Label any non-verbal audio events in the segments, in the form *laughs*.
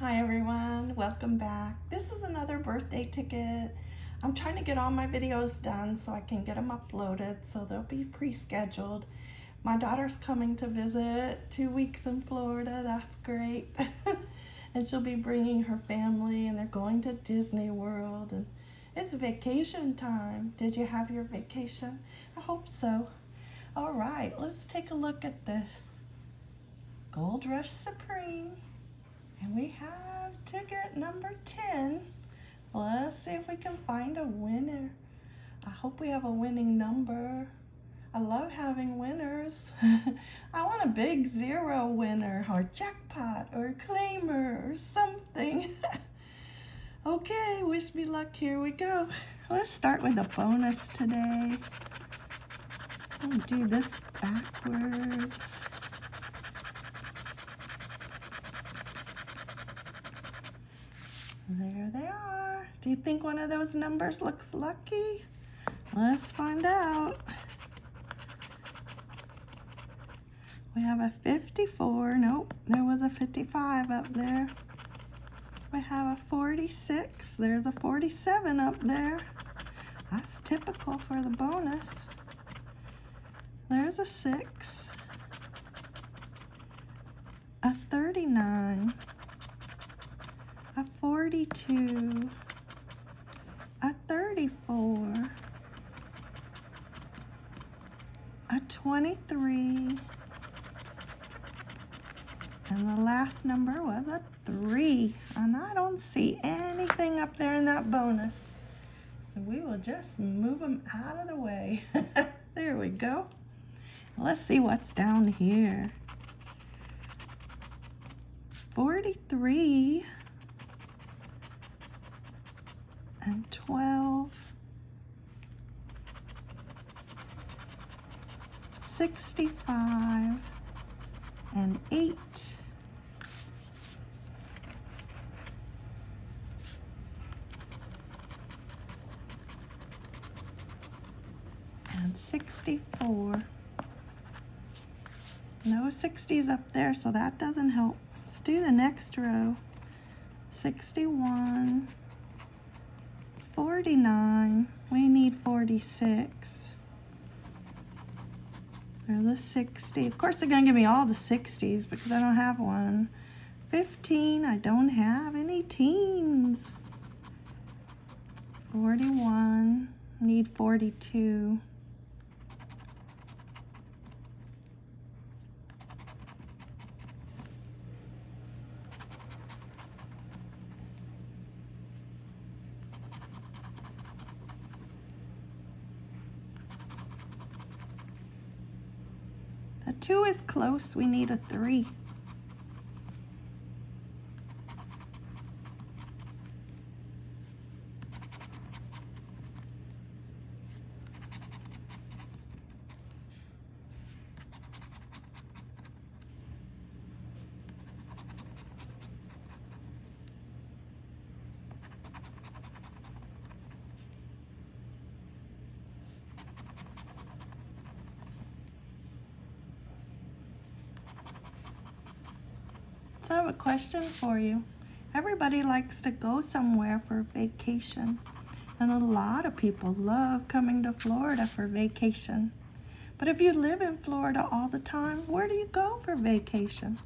Hi everyone, welcome back. This is another birthday ticket. I'm trying to get all my videos done so I can get them uploaded so they'll be pre-scheduled. My daughter's coming to visit two weeks in Florida, that's great. *laughs* and she'll be bringing her family and they're going to Disney World and it's vacation time. Did you have your vacation? I hope so. All right, let's take a look at this. Gold Rush Supreme. And we have ticket number 10. Let's see if we can find a winner. I hope we have a winning number. I love having winners. *laughs* I want a big zero winner or jackpot or claimer or something. *laughs* okay, wish me luck. Here we go. Let's start with a bonus today. I'll do this backwards. There they are. Do you think one of those numbers looks lucky? Let's find out. We have a 54. Nope, there was a 55 up there. We have a 46. There's a 47 up there. That's typical for the bonus. There's a 6. A 39 a 42, a 34, a 23, and the last number was a 3. And I don't see anything up there in that bonus. So we will just move them out of the way. *laughs* there we go. Let's see what's down here. 43 and 12, 65, and 8, and 64. No 60s up there, so that doesn't help. Let's do the next row. 61, 49. We need 46. Or the 60. Of course, they're going to give me all the 60s because I don't have one. 15. I don't have any teens. 41. Need 42. Two is close, we need a three. So I have a question for you. Everybody likes to go somewhere for vacation. And a lot of people love coming to Florida for vacation. But if you live in Florida all the time, where do you go for vacation?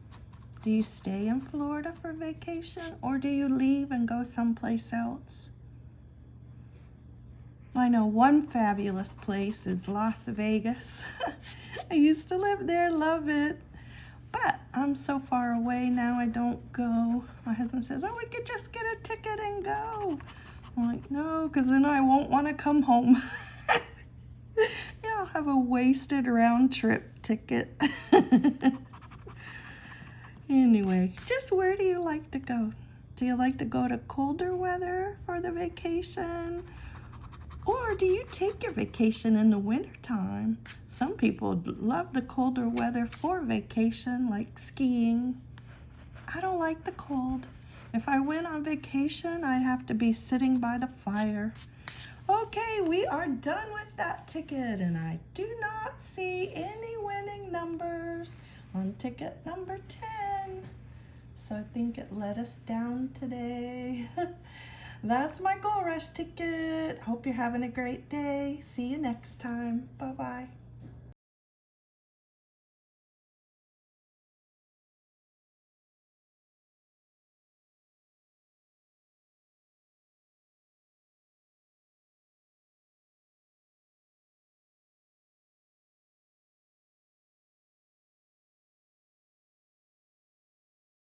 Do you stay in Florida for vacation or do you leave and go someplace else? I know one fabulous place is Las Vegas. *laughs* I used to live there, love it. But I'm so far away now, I don't go. My husband says, oh, we could just get a ticket and go. I'm like, no, because then I won't want to come home. *laughs* yeah, I'll have a wasted round trip ticket. *laughs* anyway, just where do you like to go? Do you like to go to colder weather for the vacation? Or do you take your vacation in the wintertime? Some people love the colder weather for vacation, like skiing. I don't like the cold. If I went on vacation, I'd have to be sitting by the fire. Okay, we are done with that ticket, and I do not see any winning numbers on ticket number 10. so I think it let us down today. *laughs* That's my Gold Rush ticket. Hope you're having a great day. See you next time. Bye bye.